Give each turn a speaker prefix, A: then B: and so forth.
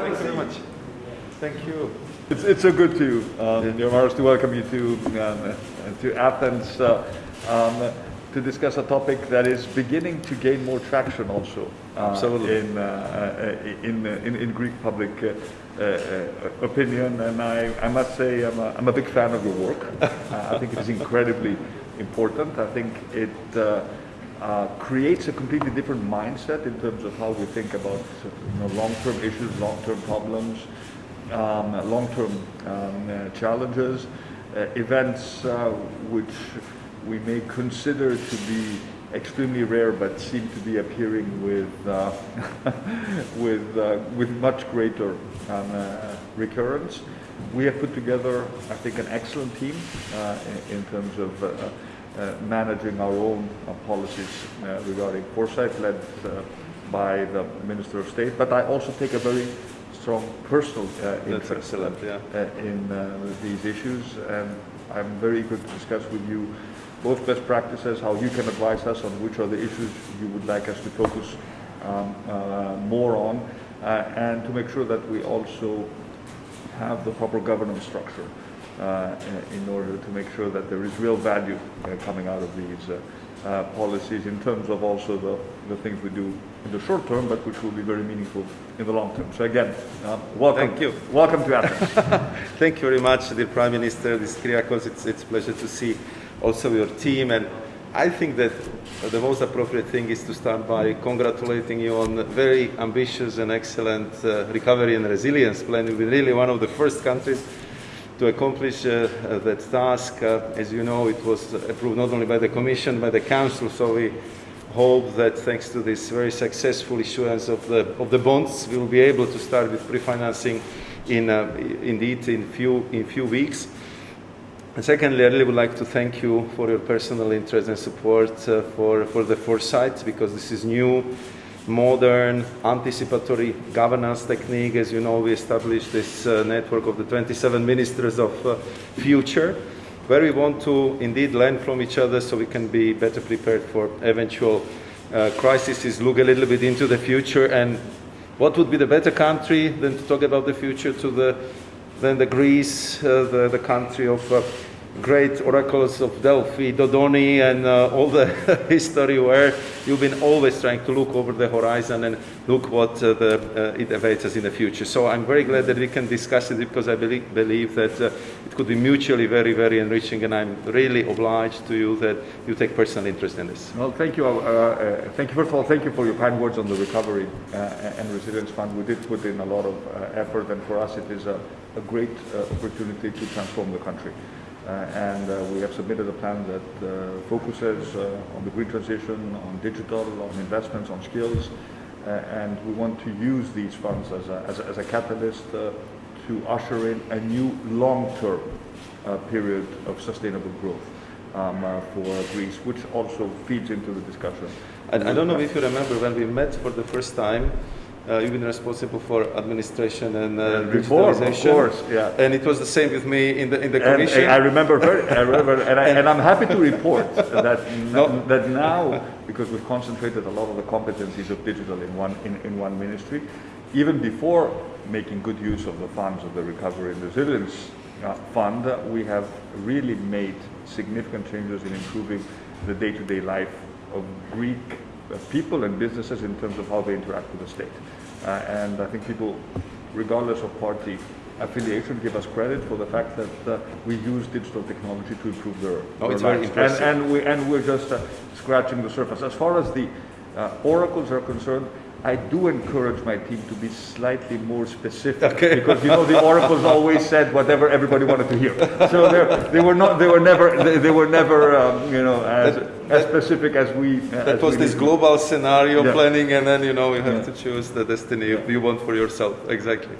A: Thank you very much.
B: Thank you. It's, it's so good to, um, Yomaris, to welcome you to, um, to Athens uh, um, to discuss a topic that is beginning to gain more traction also uh,
A: Absolutely.
B: in, uh, uh, in, uh, in, in Greek public uh, uh, uh, opinion. And I, I must say I'm a, I'm a big fan of your work. Uh, I think it is incredibly important. I think it uh, creates a completely different mindset in terms of how we think about you know, long-term issues, long-term problems, um, long-term um, uh, challenges, uh, events uh, which we may consider to be extremely rare but seem to be appearing with, uh, with, with much greater um, recurrence. We have put together, I think, an excellent team in, terms of managing our own uh, policies uh, regarding foresight, led uh, by the Minister of State. But I also take a very strong personal uh, interest
A: excellent, yeah.
B: uh, in uh, these issues, and I'm very eager to discuss with you both best practices, how you can advise us on which are the issues you would like us to focus um, uh, more on, uh, and to make sure that we also have the proper governance structure uh, in order to make sure that there is real value uh, coming out of these uh, uh, policies in terms of also the, the things we do in the short term, but which will be very meaningful in the long term. So again, um, welcome.
A: Thank you.
B: Welcome to Athens.
A: Thank you very much, dear Prime Minister, this Kyriakos. It's, it's a pleasure to see also your team. And I think that the most appropriate thing is to start by congratulating you on a very ambitious and excellent uh, recovery and resilience plan. You've been really one of the first countries to accomplish uh, uh, that task. Uh, as you know, it was approved not only by the Commission, by the Council, so we hope that thanks to this very successful issuance of the, of the bonds, we will be able to start with pre-financing in, uh, indeed in few, in few weeks. And secondly, I really would like to thank you for your personal interest and support uh, for, for the foresight, because this is new, modern, anticipatory governance technique. As you know, we established this uh, network of the 27 ministers of uh, future, where we want to indeed learn from each other so we can be better prepared for eventual uh, crises, look a little bit into the future, and what would be the better country than to talk about the future to the than the Greece, uh, the, the country of uh, great oracles of Delphi, Dodoni, and uh, all the history where you've been always trying to look over the horizon and look what uh, the, uh, it awaits us in the future. So I'm very glad that we can discuss it because I believe, believe that uh, it could be mutually very, very enriching, and I'm really obliged to you that you take personal interest in this.
B: Well, thank you. Uh, uh, thank you. First of all, thank you for your kind words on the Recovery and Resilience Fund. We did put in a lot of effort, and for us, it is a, a great opportunity to transform the country. Uh, and uh, we have submitted a plan that uh, focuses on the green transition, on digital, on investments, on skills, and we want to use these funds as a, as a, as a catalyst to usher in a new long-term period of sustainable growth um, uh, for Greece, which also feeds into the discussion.
A: And I don't know if you remember when we met for the first time. Uh, you've been responsible for administration and uh,
B: of course, yeah.
A: And it was the same with me in the in the commission.
B: and I remember very, I remember, and, I, and I'm happy to report that
A: No.
B: that now, because we've concentrated a lot of the competencies of digital in one in, in one ministry, even before making good use of the funds of the Recovery and Resilience uh, Fund, we have really made significant changes in improving the day-to-day life of Greek people and businesses in terms of how they interact with the state. Uh, and I think people, regardless of party affiliation, give us credit for the fact that uh, we use digital technology to improve their,
A: Oh,
B: their
A: it's very impressive.
B: And, and, we, and we're just uh, scratching the surface. As far as the uh, oracles are concerned, I do encourage my team to be slightly more specific
A: Okay.
B: because you know the oracles always said whatever everybody wanted to hear. So they're- were not, they were never, they, they were never, um, you know, as, as specific as we. uh,
A: that
B: as
A: was
B: we
A: this global scenario
B: Yeah.
A: planning, and then you know you have
B: Yeah.
A: to choose the destiny you want for yourself. Exactly.